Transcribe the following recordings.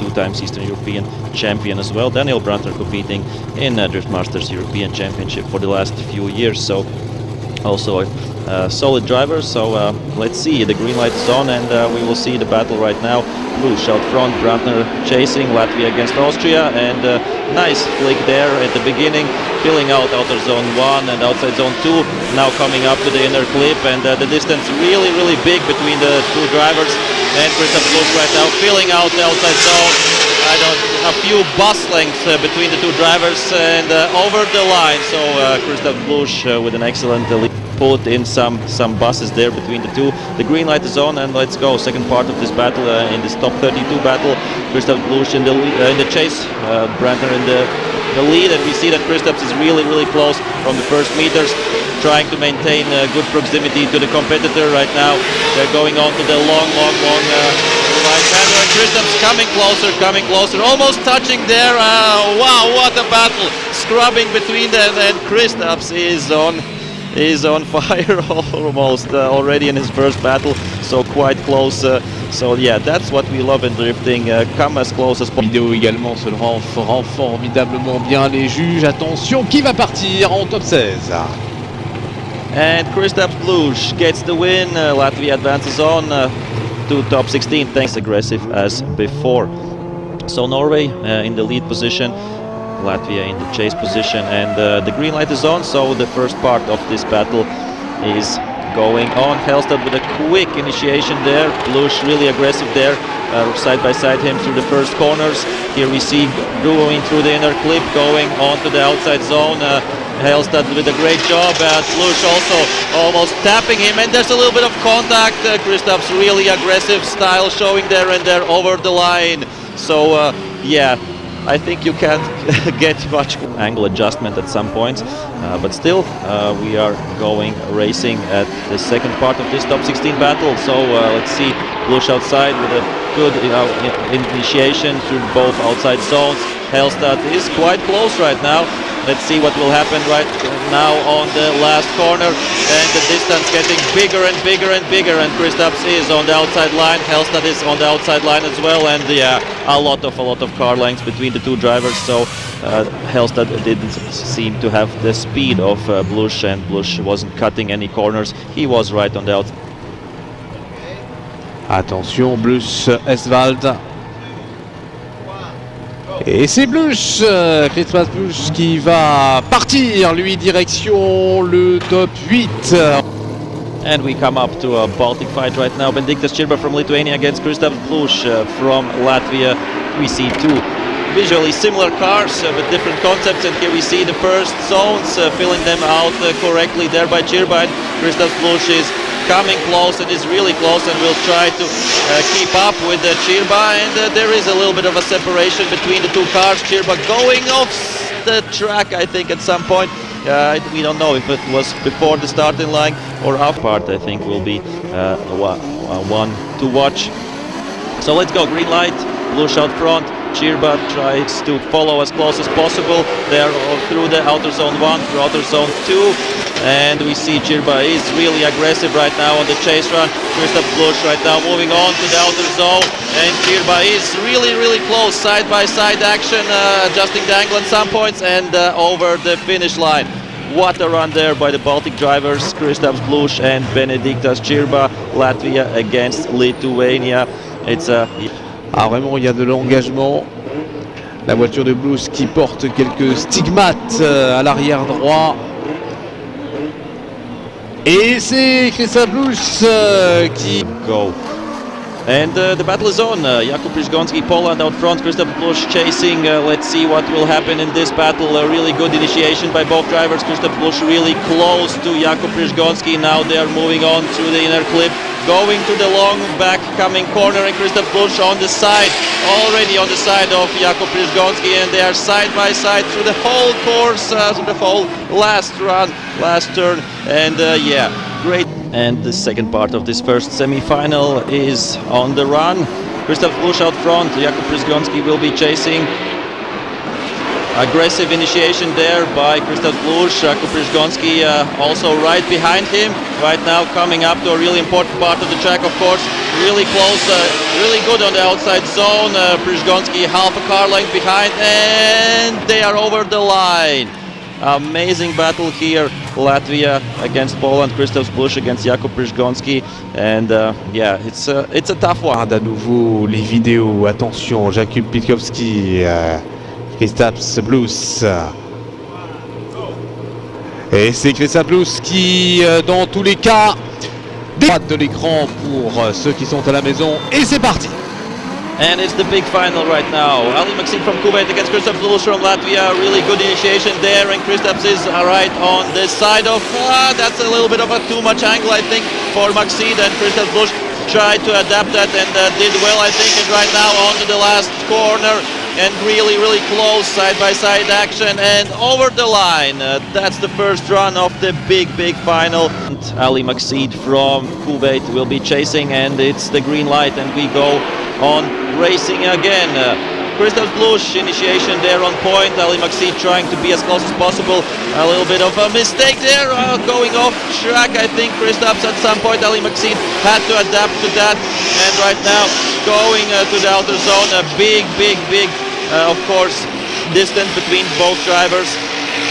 two times Eastern European champion as well. Daniel Brantner competing in uh, Drift Masters European Championship for the last few years. So also a uh, solid driver. So uh, let's see, the green light is on and uh, we will see the battle right now. Blush out front, Brantner chasing Latvia against Austria and uh, nice flick there at the beginning, filling out outer zone 1 and outside zone 2, now coming up to the inner clip and uh, the distance really really big between the two drivers and Kristaps Blush right now filling out the outside zone. I don't, a few bus lengths uh, between the two drivers and over the line. So Kristaps Blush with an excellent lead put in some some buses there between the two. The green light is on, and let's go. Second part of this battle uh, in this top 32 battle. Kristaps Blush in the uh, in the chase, uh, in the the lead, and we see that Kristaps is really really close from the first meters, trying to maintain uh, good proximity to the competitor right now. They're going on to the long, long, long. Uh, right Kristaps's coming closer, coming closer, almost touching there. Uh, wow, what a battle! Scrubbing between them, and Kristaps is on is on fire almost uh, already in his first battle, so quite close. Uh, so yeah, that's what we love in drifting. Uh, come as close as possible. Vidéo également se rend, rend formidablement bien les juges. Attention, qui va partir en top 16 And Kristaps Blush gets the win. Uh, Latvia advances on uh, to top 16, thanks aggressive as before. So Norway uh, in the lead position. Latvia in the chase position and uh, the green light is on so the first part of this battle is going on. Hellstad with a quick initiation there. Blush really aggressive there uh, side by side him through the first corners. Here we see going through the inner clip going on to the outside zone. Uh, Hellstad with a great job uh, Blush also almost tapping him and there's a little bit of contact. Uh, Kristaps really aggressive style showing there and there over the line. So uh, yeah I think you can't get much angle adjustment at some points, uh, but still uh, we are going racing at the second part of this top 16 battle. So uh, let's see Blush outside with a good you know, initiation through both outside zones. Hellstad is quite close right now. Let's see what will happen right now on the last corner. And the distance getting bigger and bigger and bigger. And Kristaps is on the outside line. Hellstad is on the outside line as well. And yeah, a lot of a lot of car lengths between the two drivers. So uh, Hellstad didn't seem to have the speed of uh, Blush, and Blush wasn't cutting any corners. He was right on the outside. Attention, Blush, Esvald Et c'est Blush, euh, Christmas Blush qui va partir, lui, direction le top 8. And we come up to a Baltic fight right now. Benediktas Čirba from Lithuania against Kristaps Blush uh, from Latvia. We see two visually similar cars uh, with different concepts and here we see the first zones uh, filling them out uh, correctly there by Čirba and Kristaps Blush is coming close and is really close and will try to uh, keep up with uh, Čirba and uh, there is a little bit of a separation between the two cars. Čirba going off the track I think at some point. Uh, we don't know if it was before the starting line or after part I think will be uh, one to watch. So let's go, green light, Blush shot front, Čirba tries to follow as close as possible They there through the outer zone 1, through outer zone 2 and we see Čirba is really aggressive right now on the chase run. Kristaps Blush right now moving on to the outer zone and Čirba is really really close side by side action uh, adjusting the angle at some points and uh, over the finish line. What a run there by the Baltic drivers, Kristaps Blush and Benediktas Čirba, Latvia against Lithuania. It's a... Ah vraiment il y a de l'engagement. La voiture de Blush qui porte quelques stigmates euh, à l'arrière droit. Et c'est Christophe Blush uh, qui... Go. And uh, the battle is on. Uh, Jakub Przygoński, Poland out front, Christoph Blush chasing. Uh, let's see what will happen in this battle. A really good initiation by both drivers. Christoph Blush really close to Jakub Przygoński. Now they are moving on through the inner clip. Going to the long back coming corner and Kristaps Blush on the side. Already on the side of Jakub Przygoński and they are side by side through the whole course, uh, through the whole last run, last turn. And uh, yeah, great. And the second part of this first semi-final is on the run. Kristaps Blush out front, Jakub Przygoński will be chasing. Aggressive initiation there by Kristaps Blush. Jakub Przygoński uh, also right behind him. Right now coming up to a really important part of the track, of course. Really close, uh, really good on the outside zone. Uh, Przygoński half a car length behind and they are over the line. Amazing battle here. Latvia against Poland, Kristaps Blush against Jakub Przygoński. And uh, yeah, it's a, it's a tough one. Nouveau les vidéos. Attention, Jakub Przygoński, euh, Kristaps Blues. Et c'est Kristaps Blues qui, euh, dans tous les cas, droite de l'écran pour euh, ceux qui sont à la maison. Et c'est parti And it's the big final right now. Ali Maxim from Kuwait against Kristaps Lulus from Latvia. Really good initiation there, and Kristaps is right on this side of. Uh, that's a little bit of a too much angle, I think, for Maxid. And Kristaps Lulus tried to adapt that and uh, did well, I think. And right now onto the last corner and really, really close side-by-side action and over the line. Uh, that's the first run of the big, big final. And Ali Makhseed from Kuwait will be chasing, and it's the green light, and we go on racing again. Uh, Kristaps Blush initiation there on point. Ali Makhseed trying to be as close as possible. A little bit of a mistake there, uh, going off track. I think Kristaps at some point Ali Makhseed had to adapt to that. And right now going uh, to the outer zone. A big, big, big, uh, of course, distance between both drivers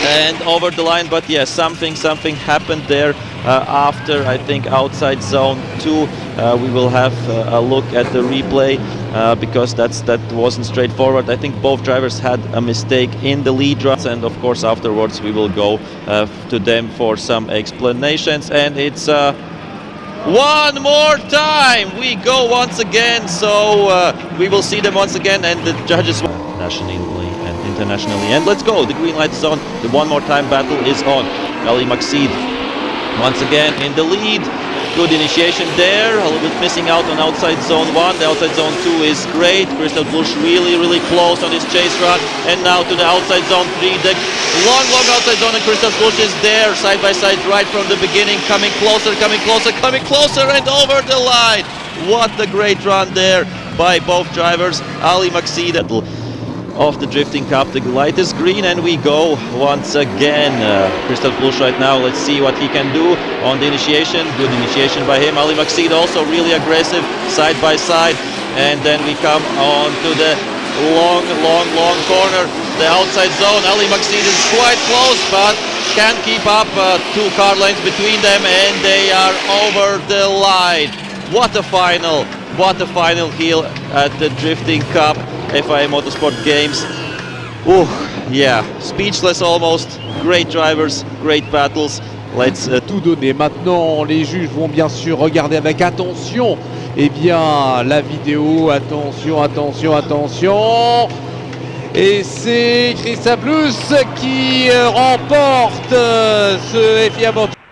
and over the line but yes something something happened there uh, after I think outside zone 2 uh, we will have uh, a look at the replay uh, because that's that wasn't straightforward. I think both drivers had a mistake in the lead runs and of course afterwards we will go uh, to them for some explanations. And it's uh, one more time! We go once again so we will see them once again and the judges nationally internationally. And let's go, the green light is on, the one more time battle is on. Ali Makhseed once again in the lead. Good initiation there, a little bit missing out on outside zone 1. The outside zone 2 is great. Kristaps Blush really, really close on his chase run. And now to the outside zone 3. The long, long outside zone and Kristaps Blush is there, side by side, right from the beginning. Coming closer, coming closer, coming closer and over the line. What a great run there by both drivers. Ali Makhseed of the Drifting Cup. The light is green and we go once again. Uh, Kristaps right now, let's see what he can do on the initiation. Good initiation by him. Ali Makhseed also really aggressive side by side. And then we come on to the long, long, long corner. The outside zone. Ali Makhseed is quite close but can't keep up. Uh, two car lengths between them and they are over the line. What a final. What a final heel at the Drifting Cup. FIA Motorsport Games. Oh, yeah, speechless almost. Great drivers, great battles. Let's uh, tout donner. Maintenant, les juges vont bien sûr regarder avec attention. Eh bien, la vidéo. Attention, attention, attention. Et c'est Christa Plus qui remporte ce FIA Motorsport.